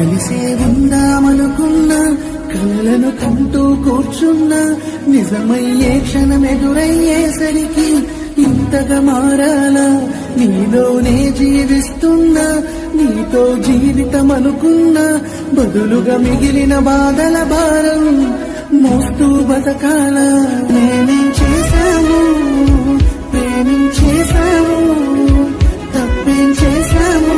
కలిసే ఉందామనుకున్న కలలను కంటూ కూర్చున్న నిజమయ్యే క్షణం ఎదురయ్యేసరికి ఇంతగా మారాలా? నీలోనే జీవిస్తున్నా నీతో జీవితం అనుకున్నా బదులుగా మిగిలిన బాధల భారం మోస్తూ బతకాల? నేనే చేశాను నేనేం చేశాను తప్పేం చేశాను